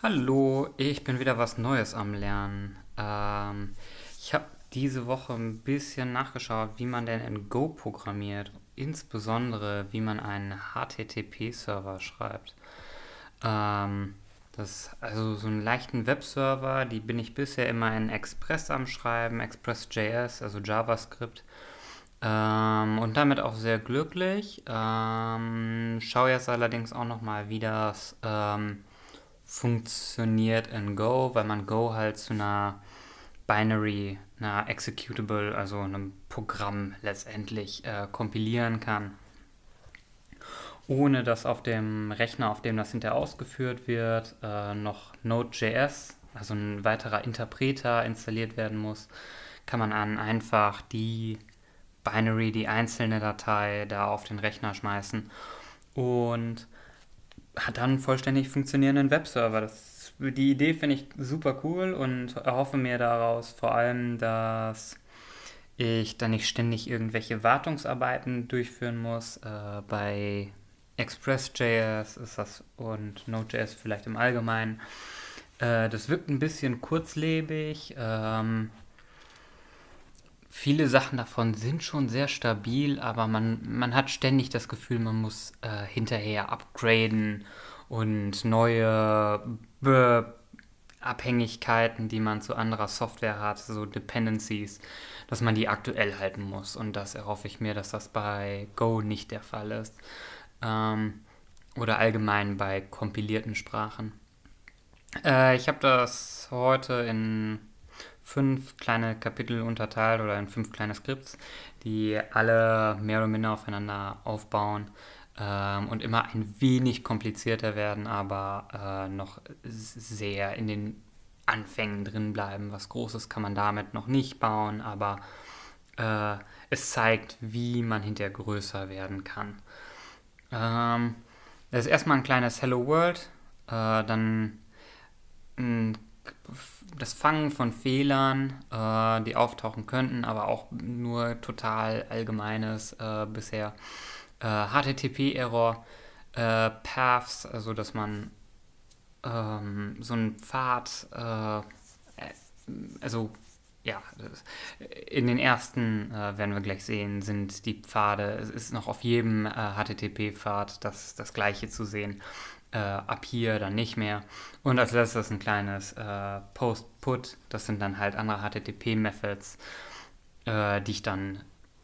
Hallo, ich bin wieder was Neues am Lernen. Ähm, ich habe diese Woche ein bisschen nachgeschaut, wie man denn in Go programmiert, insbesondere wie man einen HTTP-Server schreibt. Ähm, das also so einen leichten Webserver, die bin ich bisher immer in Express am Schreiben, Express.js, also JavaScript. Ähm, und damit auch sehr glücklich. Ähm, schaue jetzt allerdings auch nochmal, wie das ähm, funktioniert in Go, weil man Go halt zu einer Binary, einer Executable, also einem Programm letztendlich äh, kompilieren kann, ohne dass auf dem Rechner, auf dem das hinterher ausgeführt wird, äh, noch Node.js, also ein weiterer Interpreter installiert werden muss, kann man dann einfach die Binary, die einzelne Datei da auf den Rechner schmeißen. Und hat dann einen vollständig funktionierenden Webserver. Das, die Idee finde ich super cool und erhoffe mir daraus vor allem, dass ich dann nicht ständig irgendwelche Wartungsarbeiten durchführen muss. Äh, bei Express.js ist das und Node.js vielleicht im Allgemeinen. Äh, das wirkt ein bisschen kurzlebig. Ähm, viele Sachen davon sind schon sehr stabil, aber man, man hat ständig das Gefühl, man muss äh, hinterher upgraden und neue Be Abhängigkeiten, die man zu anderer Software hat, so Dependencies, dass man die aktuell halten muss. Und das erhoffe ich mir, dass das bei Go nicht der Fall ist. Ähm, oder allgemein bei kompilierten Sprachen. Äh, ich habe das heute in fünf kleine Kapitel unterteilt oder in fünf kleine Skripts, die alle mehr oder minder aufeinander aufbauen ähm, und immer ein wenig komplizierter werden, aber äh, noch sehr in den Anfängen drin bleiben. Was Großes kann man damit noch nicht bauen, aber äh, es zeigt, wie man hinterher größer werden kann. Ähm, das ist erstmal ein kleines Hello World, äh, dann ein das Fangen von Fehlern, äh, die auftauchen könnten, aber auch nur total allgemeines äh, bisher. Äh, HTTP-Error, äh, Paths, also dass man ähm, so einen Pfad, äh, also ja, in den ersten äh, werden wir gleich sehen, sind die Pfade, es ist noch auf jedem HTTP-Pfad das, das gleiche zu sehen äh, ab hier dann nicht mehr. Und als letztes ein kleines äh, Post-Put, das sind dann halt andere HTTP-Methods, äh, die ich dann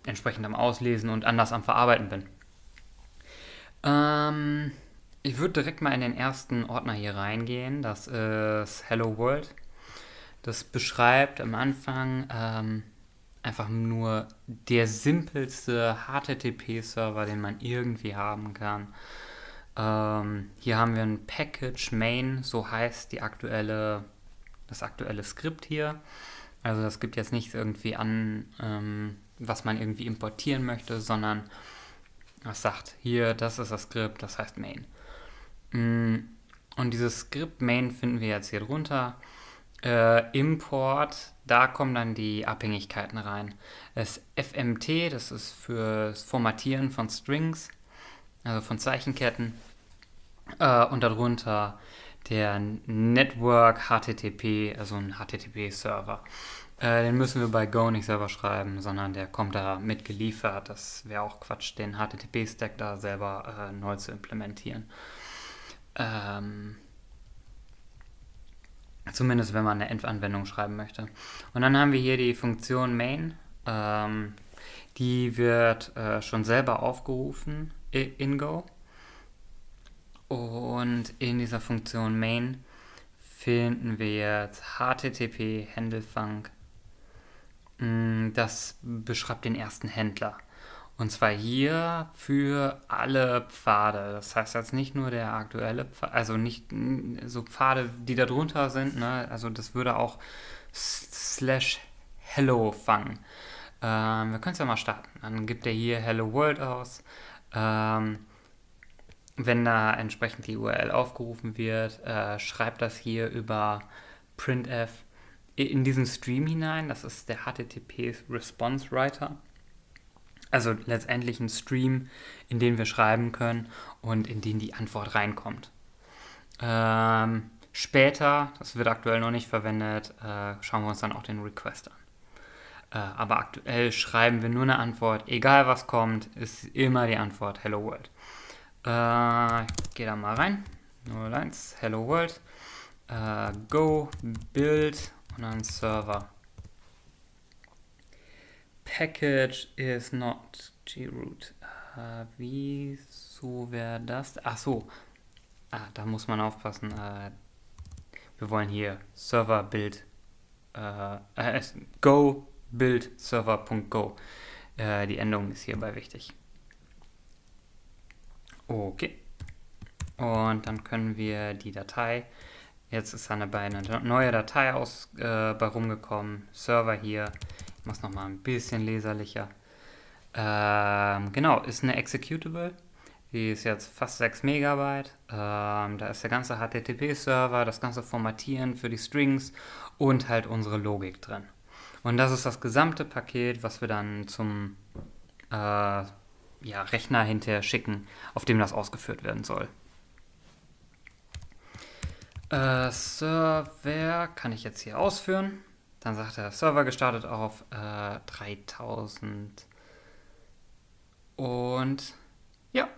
entsprechend am Auslesen und anders am Verarbeiten bin. Ähm, ich würde direkt mal in den ersten Ordner hier reingehen, das ist Hello World. Das beschreibt am Anfang ähm, einfach nur der simpelste HTTP-Server, den man irgendwie haben kann. Ähm, hier haben wir ein Package Main, so heißt die aktuelle, das aktuelle Skript hier. Also das gibt jetzt nichts irgendwie an, ähm, was man irgendwie importieren möchte, sondern es sagt hier, das ist das Skript, das heißt Main. Mm, und dieses Skript Main finden wir jetzt hier drunter. Äh, Import, da kommen dann die Abhängigkeiten rein. Das FMT, das ist für das Formatieren von Strings also von Zeichenketten. Äh, und darunter der Network HTTP, also ein HTTP-Server. Äh, den müssen wir bei Go nicht selber schreiben, sondern der kommt da mitgeliefert. Das wäre auch Quatsch, den HTTP-Stack da selber äh, neu zu implementieren. Ähm, zumindest wenn man eine Endanwendung schreiben möchte. Und dann haben wir hier die Funktion main. Ähm, die wird äh, schon selber aufgerufen in Go. Und in dieser Funktion main finden wir jetzt HTTP Händelfang. Mm, das beschreibt den ersten Händler. Und zwar hier für alle Pfade. Das heißt jetzt nicht nur der aktuelle Pfad, also nicht so Pfade, die da drunter sind. Ne? Also das würde auch slash hello fangen. Ähm, wir können es ja mal starten. Dann gibt er hier Hello World aus. Ähm, wenn da entsprechend die URL aufgerufen wird, äh, schreibt das hier über printf in diesen Stream hinein. Das ist der HTTP Response Writer. Also letztendlich ein Stream, in den wir schreiben können und in den die Antwort reinkommt. Ähm, Später, das wird aktuell noch nicht verwendet, äh, schauen wir uns dann auch den Request an. Äh, aber aktuell schreiben wir nur eine Antwort, egal was kommt, ist immer die Antwort Hello World. Äh, ich gehe da mal rein. 01 Hello World. Äh, go, Build und dann Server. Package is not groot. Äh, wieso wäre das? Ach so. Ah, da muss man aufpassen. Äh, wir wollen hier Server Build. Äh, äh go Build Server.go. Äh, die Endung ist hierbei wichtig. Okay. Und dann können wir die Datei, jetzt ist eine, eine neue Datei aus, äh, bei rumgekommen, Server hier, ich mache es nochmal ein bisschen leserlicher. Ähm, genau, ist eine Executable, die ist jetzt fast 6 Megabyte, ähm, da ist der ganze HTTP-Server, das ganze Formatieren für die Strings und halt unsere Logik drin. Und das ist das gesamte Paket, was wir dann zum äh, ja, Rechner hinterher schicken, auf dem das ausgeführt werden soll. Äh, Server kann ich jetzt hier ausführen. Dann sagt er, Server gestartet auf äh, 3000. Und ja,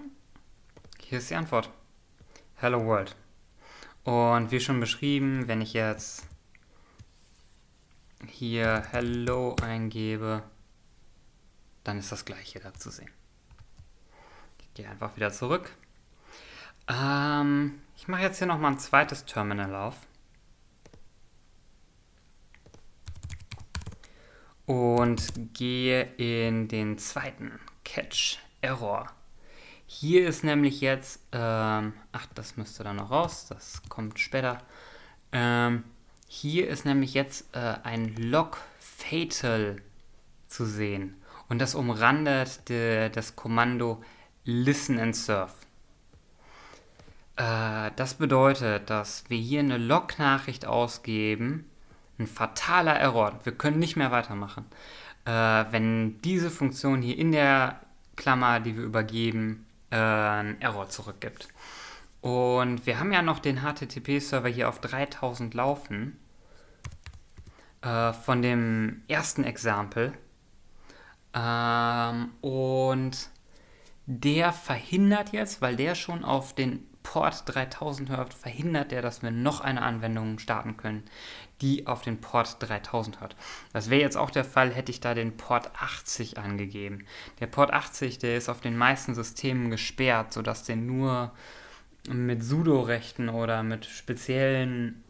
hier ist die Antwort. Hello World. Und wie schon beschrieben, wenn ich jetzt hier Hello eingebe, dann ist das gleiche da zu sehen. Ich gehe einfach wieder zurück. Ähm, ich mache jetzt hier nochmal ein zweites Terminal auf. Und gehe in den zweiten Catch Error. Hier ist nämlich jetzt, ähm, ach, das müsste dann noch raus, das kommt später. Ähm, hier ist nämlich jetzt äh, ein Log Fatal zu sehen. Und das umrandet de, das Kommando Listen and Surf. Äh, das bedeutet, dass wir hier eine Log-Nachricht ausgeben, ein fataler Error, wir können nicht mehr weitermachen. Äh, wenn diese Funktion hier in der Klammer, die wir übergeben, äh, einen Error zurückgibt. Und wir haben ja noch den HTTP-Server hier auf 3000 laufen. Äh, von dem ersten Exempel. Ähm, und der verhindert jetzt, weil der schon auf den Port 3000 hört, verhindert der, dass wir noch eine Anwendung starten können, die auf den Port 3000 hört. Das wäre jetzt auch der Fall, hätte ich da den Port 80 angegeben. Der Port 80, der ist auf den meisten Systemen gesperrt, sodass der nur mit Sudo-Rechten oder mit speziellen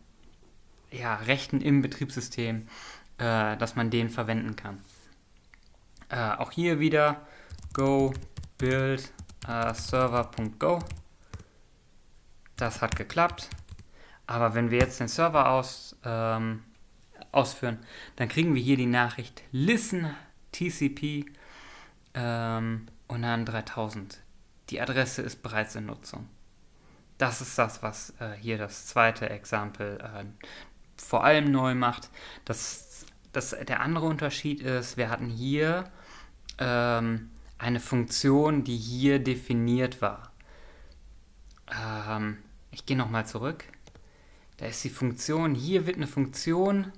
ja, Rechten im Betriebssystem, äh, dass man den verwenden kann. Äh, auch hier wieder go build äh, server.go das hat geklappt. Aber wenn wir jetzt den Server aus, ähm, ausführen, dann kriegen wir hier die Nachricht listen TCP ähm, und dann 3000. Die Adresse ist bereits in Nutzung. Das ist das, was äh, hier das zweite Exempel äh, vor allem neu macht. Das, das, der andere Unterschied ist, wir hatten hier ähm, eine Funktion, die hier definiert war. Ähm, ich gehe nochmal zurück. Da ist die Funktion, hier wird eine Funktion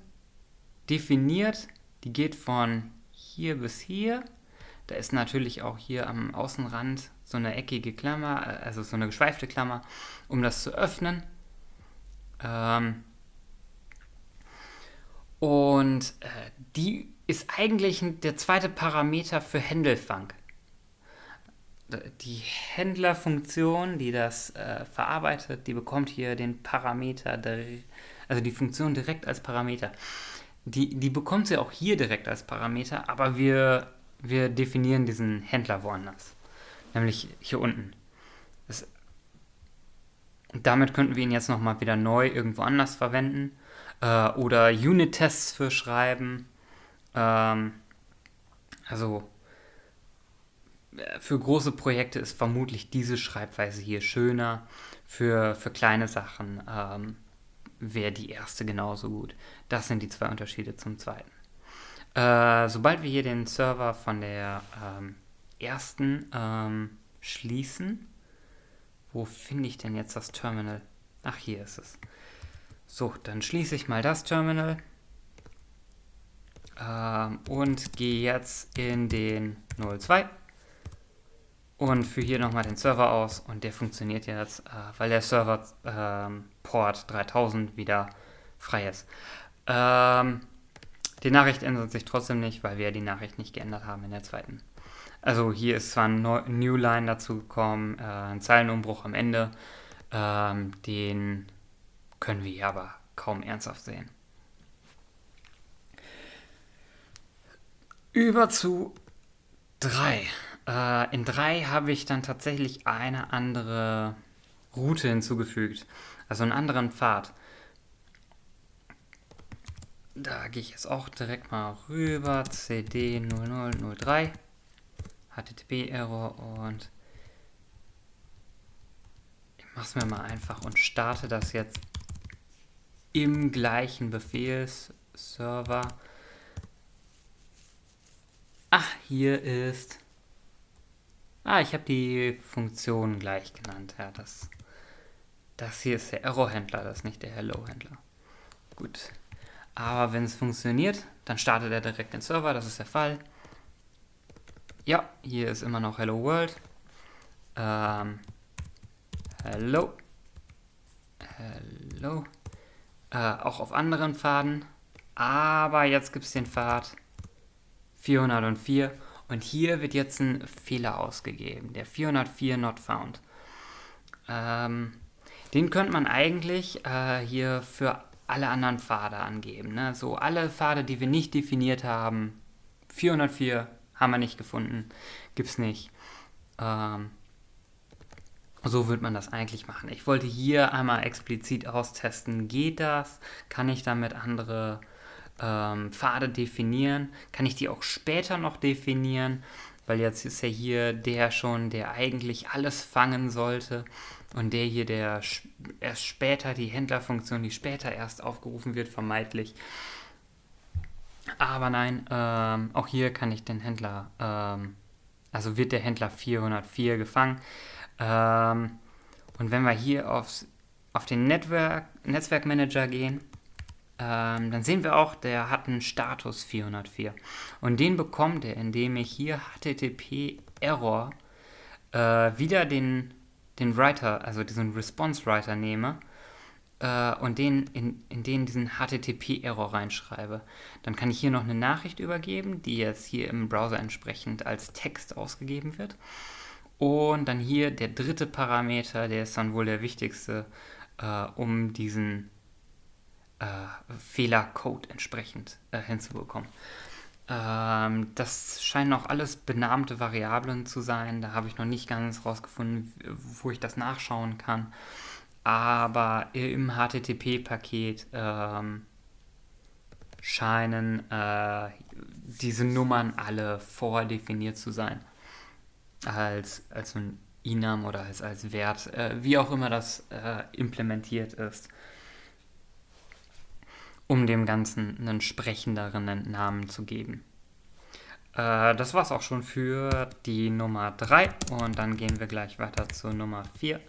definiert, die geht von hier bis hier. Da ist natürlich auch hier am Außenrand so eine eckige Klammer, also so eine geschweifte Klammer, um das zu öffnen. Ähm und äh, die ist eigentlich der zweite Parameter für Händelfang die Händlerfunktion, die das äh, verarbeitet, die bekommt hier den Parameter, also die Funktion direkt als Parameter. Die, die bekommt sie auch hier direkt als Parameter, aber wir, wir definieren diesen Händler woanders. Nämlich hier unten. Das, damit könnten wir ihn jetzt nochmal wieder neu irgendwo anders verwenden. Äh, oder Unit-Tests für schreiben. Ähm, also für große Projekte ist vermutlich diese Schreibweise hier schöner. Für, für kleine Sachen ähm, wäre die erste genauso gut. Das sind die zwei Unterschiede zum zweiten. Äh, sobald wir hier den Server von der ähm, ersten ähm, schließen, wo finde ich denn jetzt das Terminal? Ach, hier ist es. So, dann schließe ich mal das Terminal ähm, und gehe jetzt in den 02 und führe hier nochmal den Server aus und der funktioniert jetzt, äh, weil der Server ähm, Port 3000 wieder frei ist. Ähm, die Nachricht ändert sich trotzdem nicht, weil wir die Nachricht nicht geändert haben in der zweiten. Also hier ist zwar ein New Line dazu gekommen, äh, ein Zeilenumbruch am Ende, ähm, den können wir aber kaum ernsthaft sehen. Über zu 3. Äh, in 3 habe ich dann tatsächlich eine andere Route hinzugefügt, also einen anderen Pfad. Da gehe ich jetzt auch direkt mal rüber, cd 0003, HTTP-Error und ich mache es mir mal einfach und starte das jetzt im gleichen Befehlsserver. Ach, hier ist... Ah, ich habe die Funktion gleich genannt. Ja, das, das hier ist der Error-Händler, das ist nicht der Hello-Händler. Gut. Aber wenn es funktioniert, dann startet er direkt den Server, das ist der Fall. Ja, hier ist immer noch Hello World. Ähm, hello. Hello. Äh, auch auf anderen Pfaden. Aber jetzt gibt es den Pfad 404 und hier wird jetzt ein Fehler ausgegeben, der 404 not found. Ähm, den könnte man eigentlich äh, hier für alle anderen Pfade angeben. Ne? So alle Pfade, die wir nicht definiert haben, 404 haben wir nicht gefunden, gibt es nicht. Ähm, so wird man das eigentlich machen. Ich wollte hier einmal explizit austesten, geht das? Kann ich damit andere ähm, Pfade definieren? Kann ich die auch später noch definieren? Weil jetzt ist ja hier der schon, der eigentlich alles fangen sollte. Und der hier, der erst später, die Händlerfunktion, die später erst aufgerufen wird, vermeintlich. Aber nein, ähm, auch hier kann ich den Händler, ähm, also wird der Händler 404 gefangen. Ähm, und wenn wir hier aufs, auf den Network, Netzwerkmanager gehen, ähm, dann sehen wir auch, der hat einen Status 404. Und den bekommt er, indem ich hier HTTP Error äh, wieder den den Writer, also diesen Response Writer nehme äh, und den in, in den diesen HTTP-Error reinschreibe, dann kann ich hier noch eine Nachricht übergeben, die jetzt hier im Browser entsprechend als Text ausgegeben wird. Und dann hier der dritte Parameter, der ist dann wohl der wichtigste, äh, um diesen äh, Fehlercode entsprechend äh, hinzubekommen. Ähm, das scheinen auch alles benahmte Variablen zu sein. Da habe ich noch nicht ganz rausgefunden, wo ich das nachschauen kann. Aber im HTTP-Paket ähm, scheinen äh, diese Nummern alle vordefiniert zu sein. Als, als ein Inam oder als, als Wert, äh, wie auch immer das äh, implementiert ist um dem Ganzen einen sprechenderen Namen zu geben. Äh, das es auch schon für die Nummer 3 und dann gehen wir gleich weiter zur Nummer 4.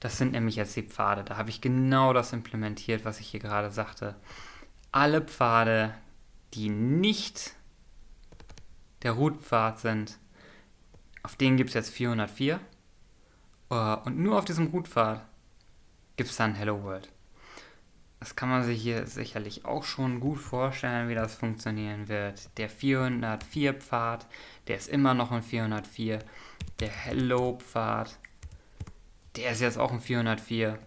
Das sind nämlich jetzt die Pfade. Da habe ich genau das implementiert, was ich hier gerade sagte. Alle Pfade, die nicht der Root-Pfad sind, auf denen gibt es jetzt 404. Äh, und nur auf diesem Root-Pfad gibt es dann Hello World. Das kann man sich hier sicherlich auch schon gut vorstellen, wie das funktionieren wird. Der 404-Pfad, der ist immer noch ein 404. Der Hello-Pfad, der ist jetzt auch ein 404.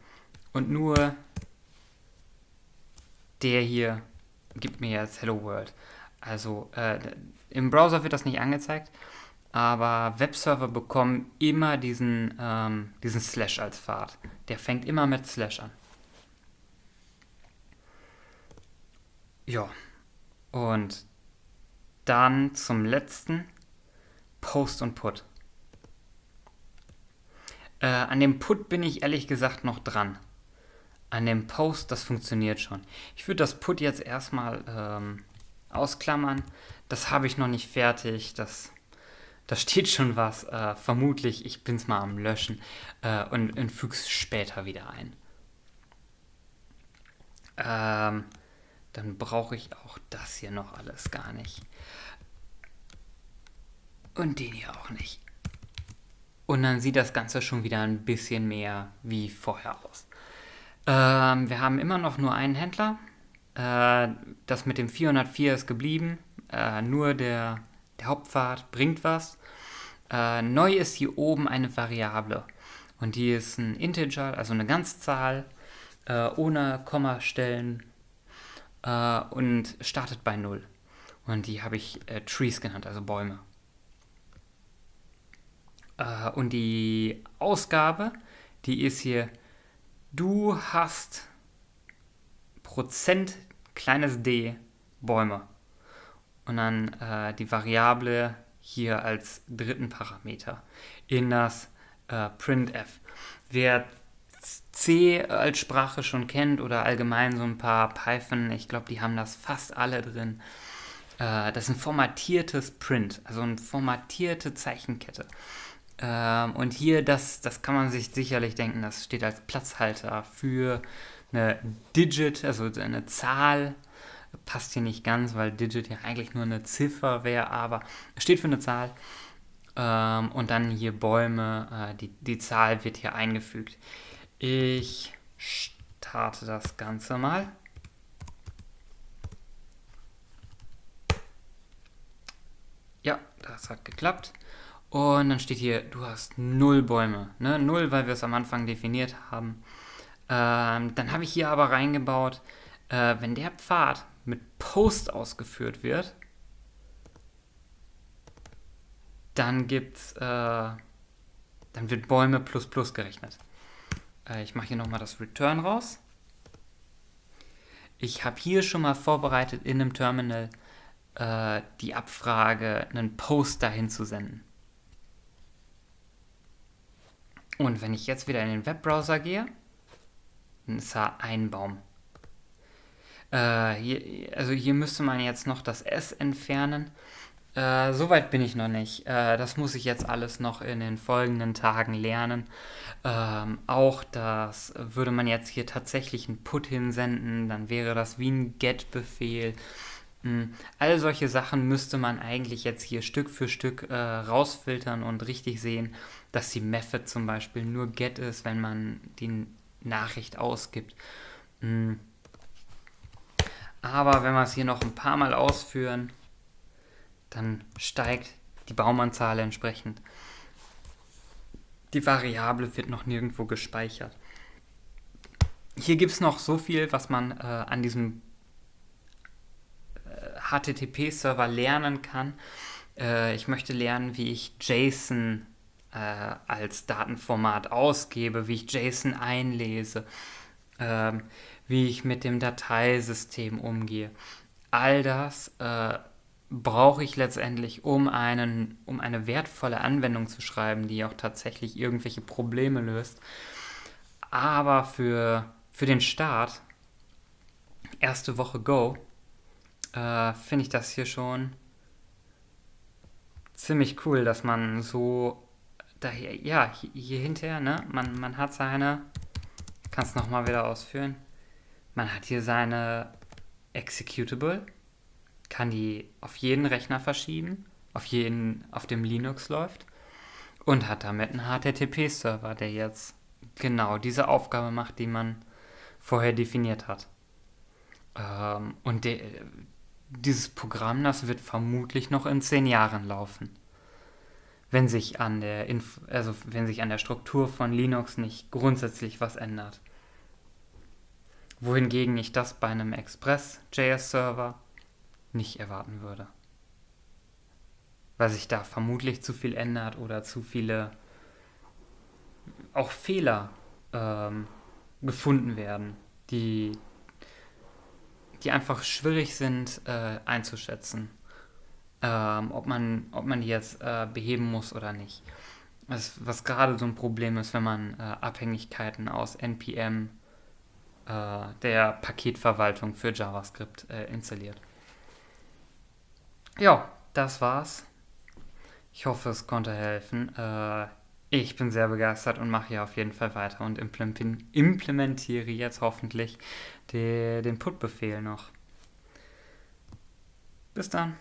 Und nur der hier gibt mir jetzt Hello World. Also äh, im Browser wird das nicht angezeigt, aber Webserver bekommen immer diesen, ähm, diesen Slash als Pfad. Der fängt immer mit Slash an. Ja, und dann zum letzten Post und Put. Äh, an dem Put bin ich ehrlich gesagt noch dran. An dem Post, das funktioniert schon. Ich würde das Put jetzt erstmal ähm, ausklammern. Das habe ich noch nicht fertig. Das, da steht schon was. Äh, vermutlich, ich bin es mal am Löschen äh, und, und füge es später wieder ein. ähm, dann brauche ich auch das hier noch alles gar nicht. Und den hier auch nicht. Und dann sieht das Ganze schon wieder ein bisschen mehr wie vorher aus. Ähm, wir haben immer noch nur einen Händler. Äh, das mit dem 404 ist geblieben. Äh, nur der, der Hauptpfad bringt was. Äh, neu ist hier oben eine Variable. Und die ist ein Integer, also eine Ganzzahl, äh, ohne Kommastellen äh, und startet bei 0. Und die habe ich äh, Trees genannt, also Bäume. Äh, und die Ausgabe, die ist hier, du hast Prozent kleines d Bäume. Und dann äh, die Variable hier als dritten Parameter in das äh, printf. Wer C als Sprache schon kennt oder allgemein so ein paar Python, ich glaube, die haben das fast alle drin. Äh, das ist ein formatiertes Print, also eine formatierte Zeichenkette. Ähm, und hier, das, das kann man sich sicherlich denken, das steht als Platzhalter für eine Digit, also eine Zahl. Passt hier nicht ganz, weil Digit ja eigentlich nur eine Ziffer wäre, aber es steht für eine Zahl. Ähm, und dann hier Bäume, äh, die, die Zahl wird hier eingefügt. Ich starte das Ganze mal. Ja, das hat geklappt. Und dann steht hier, du hast null Bäume. Ne? Null, weil wir es am Anfang definiert haben. Ähm, dann habe ich hier aber reingebaut, äh, wenn der Pfad mit Post ausgeführt wird, dann gibt's, äh, dann wird Bäume plus plus gerechnet. Äh, ich mache hier nochmal das Return raus. Ich habe hier schon mal vorbereitet in einem Terminal äh, die Abfrage, einen Post dahin zu senden. Und wenn ich jetzt wieder in den Webbrowser gehe, dann ist da ein Baum. Äh, hier, also hier müsste man jetzt noch das S entfernen. Äh, Soweit bin ich noch nicht. Äh, das muss ich jetzt alles noch in den folgenden Tagen lernen. Ähm, auch das würde man jetzt hier tatsächlich einen Put hinsenden, dann wäre das wie ein Get-Befehl. Mhm. All solche Sachen müsste man eigentlich jetzt hier Stück für Stück äh, rausfiltern und richtig sehen, dass die Method zum Beispiel nur get ist, wenn man die Nachricht ausgibt. Mhm. Aber wenn wir es hier noch ein paar Mal ausführen, dann steigt die Baumanzahl entsprechend. Die Variable wird noch nirgendwo gespeichert. Hier gibt es noch so viel, was man äh, an diesem HTTP-Server lernen kann. Äh, ich möchte lernen, wie ich JSON äh, als Datenformat ausgebe, wie ich JSON einlese, äh, wie ich mit dem Dateisystem umgehe. All das äh, brauche ich letztendlich, um, einen, um eine wertvolle Anwendung zu schreiben, die auch tatsächlich irgendwelche Probleme löst. Aber für, für den Start, erste Woche Go, äh, finde ich das hier schon ziemlich cool, dass man so daher, ja, hier, hier hinterher, ne, man, man hat seine, kann es nochmal wieder ausführen, man hat hier seine Executable, kann die auf jeden Rechner verschieben, auf jeden, auf dem Linux läuft und hat damit einen HTTP-Server, der jetzt genau diese Aufgabe macht, die man vorher definiert hat. Ähm, und der, dieses Programm, das wird vermutlich noch in zehn Jahren laufen. Wenn sich an der, Inf also wenn sich an der Struktur von Linux nicht grundsätzlich was ändert. Wohingegen ich das bei einem Express.js-Server nicht erwarten würde. Weil sich da vermutlich zu viel ändert oder zu viele auch Fehler ähm, gefunden werden, die die einfach schwierig sind äh, einzuschätzen, ähm, ob, man, ob man die jetzt äh, beheben muss oder nicht. Was, was gerade so ein Problem ist, wenn man äh, Abhängigkeiten aus NPM, äh, der Paketverwaltung für JavaScript, äh, installiert. Ja, das war's. Ich hoffe, es konnte helfen. Äh, Ich bin sehr begeistert und mache hier auf jeden Fall weiter und implementiere jetzt hoffentlich den Put-Befehl noch. Bis dann.